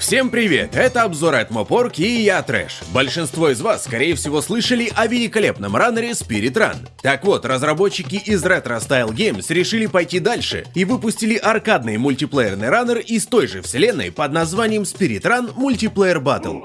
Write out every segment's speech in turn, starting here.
Всем привет, это обзор от Мопорк и я Трэш. Большинство из вас, скорее всего, слышали о великолепном раннере Spirit Run. Так вот, разработчики из Retro Style Games решили пойти дальше и выпустили аркадный мультиплеерный раннер из той же вселенной под названием Spirit Run Multiplayer Battle.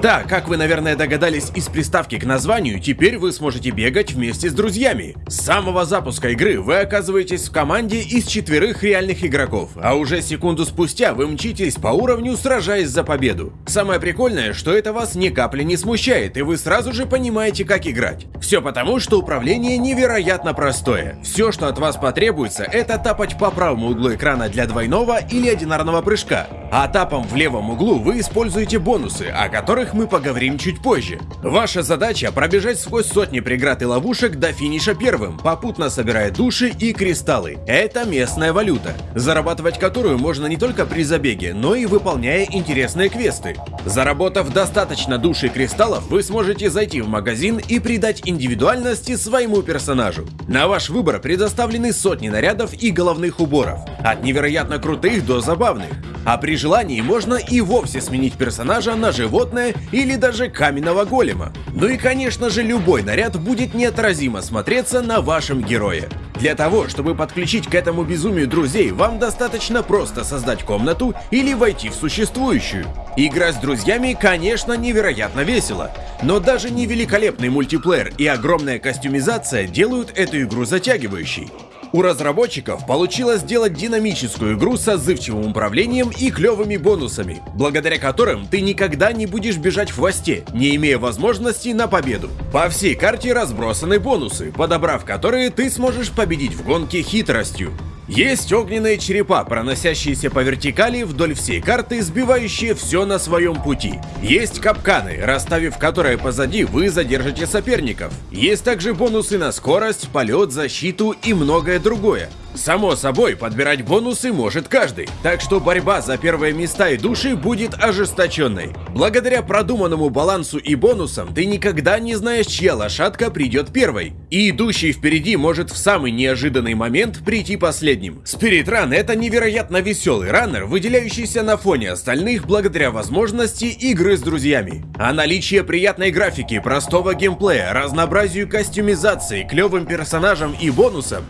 Да, как вы, наверное, догадались из приставки к названию, теперь вы сможете бегать вместе с друзьями. С самого запуска игры вы оказываетесь в команде из четверых реальных игроков, а уже секунду спустя вы мчитесь по уровню, сражаясь за победу. Самое прикольное, что это вас ни капли не смущает, и вы сразу же понимаете, как играть. Все потому, что управление невероятно простое. Все, что от вас потребуется, это тапать по правому углу экрана для двойного или одинарного прыжка, а тапом в левом углу вы используете бонусы, о которых мы поговорим чуть позже. Ваша задача пробежать сквозь сотни преград и ловушек до финиша первым, попутно собирая души и кристаллы. Это местная валюта, зарабатывать которую можно не только при забеге, но и выполняя интересные квесты. Заработав достаточно души и кристаллов, вы сможете зайти в магазин и придать индивидуальности своему персонажу. На ваш выбор предоставлены сотни нарядов и головных уборов, от невероятно крутых до забавных. А при желании можно и вовсе сменить персонажа на животное или даже каменного голема. Ну и конечно же любой наряд будет неотразимо смотреться на вашем герое. Для того, чтобы подключить к этому безумию друзей, вам достаточно просто создать комнату или войти в существующую. Игра с друзьями, конечно, невероятно весело, но даже не великолепный мультиплеер и огромная костюмизация делают эту игру затягивающей. У разработчиков получилось сделать динамическую игру с отзывчивым управлением и клевыми бонусами, благодаря которым ты никогда не будешь бежать в хвосте, не имея возможности на победу. По всей карте разбросаны бонусы, подобрав которые ты сможешь победить в гонке хитростью. Есть огненные черепа, проносящиеся по вертикали вдоль всей карты, сбивающие все на своем пути. Есть капканы, расставив которые позади, вы задержите соперников. Есть также бонусы на скорость, полет, защиту и многое другое. Само собой, подбирать бонусы может каждый, так что борьба за первые места и души будет ожесточенной. Благодаря продуманному балансу и бонусам ты никогда не знаешь, чья лошадка придет первой, и идущий впереди может в самый неожиданный момент прийти последним. Run это невероятно веселый раннер, выделяющийся на фоне остальных благодаря возможности игры с друзьями. А наличие приятной графики, простого геймплея, разнообразию костюмизации, клевым персонажам и бонусам,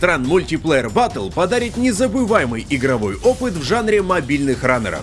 Run Multi Multiplayer Battle подарит незабываемый игровой опыт в жанре мобильных раннеров.